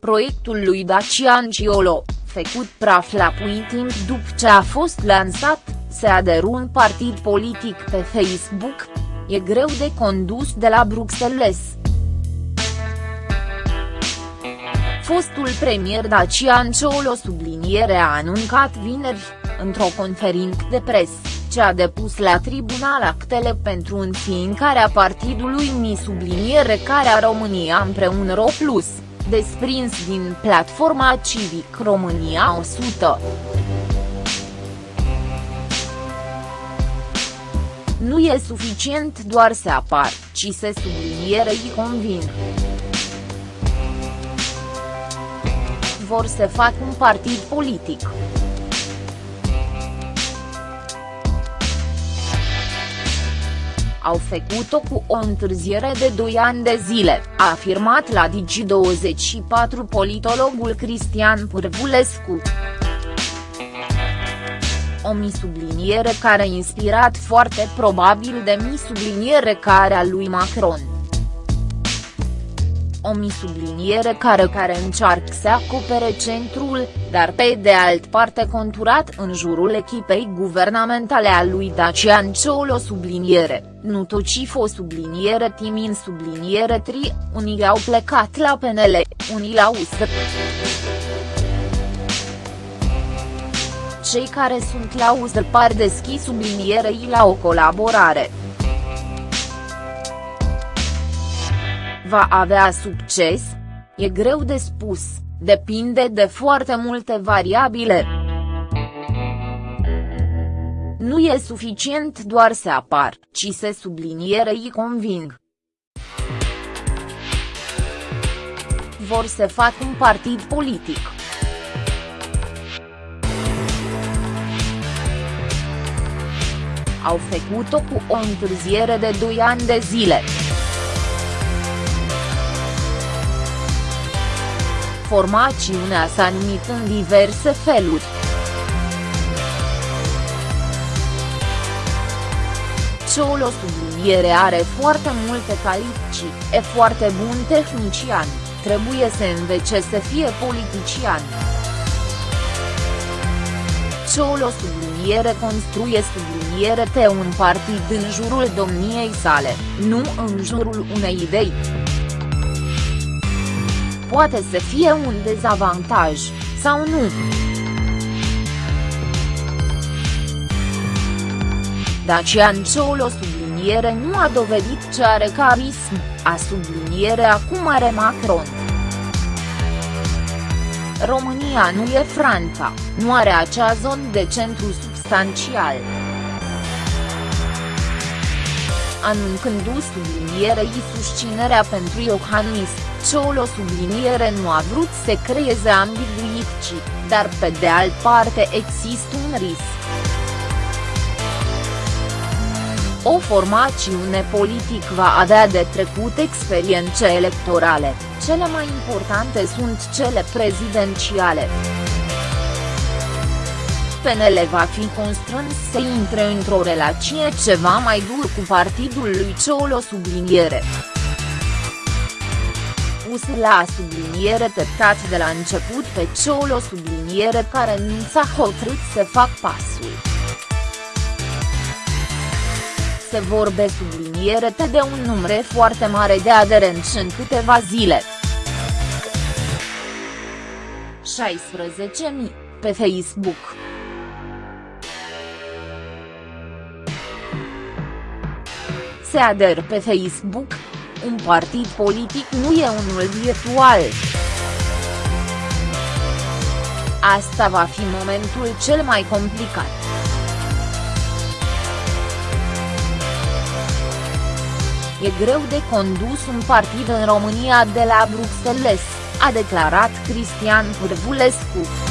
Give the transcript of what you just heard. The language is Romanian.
Proiectul lui Dacian Ciolo, făcut praf la puin timp după ce a fost lansat, se aderu un partid politic pe Facebook. E greu de condus de la Bruxelles. Fostul premier Dacian Ciolo subliniere a anuncat vineri, într-o conferință de presă, ce a depus la tribunal actele pentru înființarea partidului Mi subliniere care a România împreună Ro Plus desprins din platforma Civic România 100. Nu e suficient doar să apar, ci să sublinierei convin. Vor să fac un partid politic. Au făcut-o cu o întârziere de 2 ani de zile, a afirmat la Digi24 politologul Cristian Pârvulescu. O misubliniere care inspirat foarte probabil de misubliniere care a lui Macron o misubliniere care care încearcă să acopere centrul, dar pe de alt parte conturat în jurul echipei guvernamentale a lui Dacian Ciolo subliniere, nu o subliniere timin subliniere tri, unii au plecat la PNL, unii la USR. Cei care sunt la USR par deschis sublinierei la o colaborare. Va avea succes? E greu de spus, depinde de foarte multe variabile. Nu e suficient doar să apar, ci să sublinierei conving. Vor să fac un partid politic. Au făcut-o cu o întârziere de 2 ani de zile. Formațiunea s-a numit în diverse feluri. Ciolo subliniere are foarte multe calificii, e foarte bun tehnician, trebuie să învețe să fie politician. Ciolo subliniere construie subliniere te un partid în jurul domniei sale, nu în jurul unei idei poate să fie un dezavantaj, sau nu. Dacian Ciolo subliniere nu a dovedit ce are carism, a subliniere acum are Macron. România nu e Franța, nu are acea zonă de centru substanțial anuncându sublinierei susținerea pentru Iohannis, Ciolo subliniere nu a vrut să creeze ambiguități, dar pe de alt parte există un risc. O formațiune politic va avea de trecut experiențe electorale, cele mai importante sunt cele prezidențiale. PNL va fi constrâns să intre într-o relație ceva mai dur cu partidul lui Ciolo subliniere. Pus la subliniere teptat de la început pe Ciolo subliniere care nu s-a hotărât să fac pasul. Se vorbe subliniere de un număr foarte mare de aderenți în câteva zile. 16.000, pe Facebook. Se ader pe Facebook. Un partid politic nu e unul virtual. Asta va fi momentul cel mai complicat. E greu de condus un partid în România de la Bruxelles, a declarat Cristian Pârvulescu.